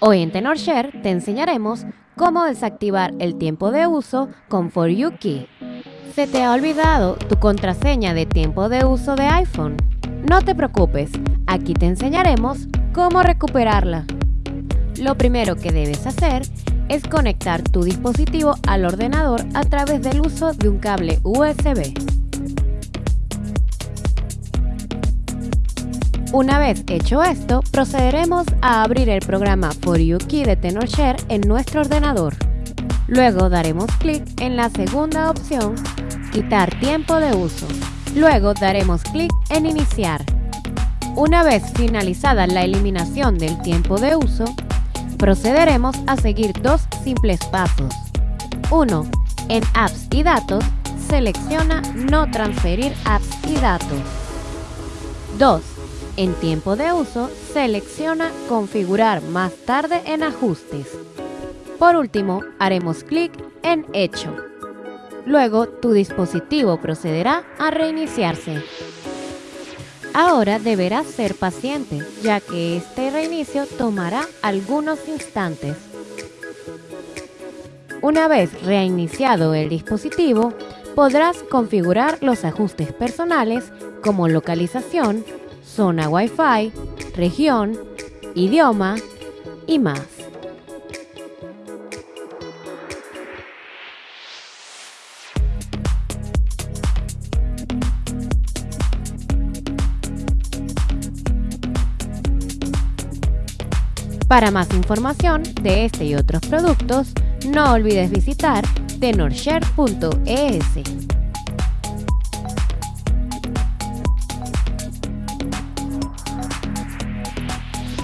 Hoy en TenorShare te enseñaremos cómo desactivar el tiempo de uso con For You Key. ¿Se te ha olvidado tu contraseña de tiempo de uso de iPhone? No te preocupes, aquí te enseñaremos cómo recuperarla. Lo primero que debes hacer es conectar tu dispositivo al ordenador a través del uso de un cable USB. Una vez hecho esto, procederemos a abrir el programa For You Key de TenorShare en nuestro ordenador. Luego daremos clic en la segunda opción, Quitar tiempo de uso. Luego daremos clic en Iniciar. Una vez finalizada la eliminación del tiempo de uso, procederemos a seguir dos simples pasos. 1. En Apps y Datos, selecciona No transferir apps y datos. 2 en tiempo de uso, selecciona Configurar más tarde en ajustes. Por último, haremos clic en Hecho. Luego, tu dispositivo procederá a reiniciarse. Ahora deberás ser paciente, ya que este reinicio tomará algunos instantes. Una vez reiniciado el dispositivo, podrás configurar los ajustes personales como localización, zona Wi-Fi, región, idioma y más. Para más información de este y otros productos, no olvides visitar tenorshare.es.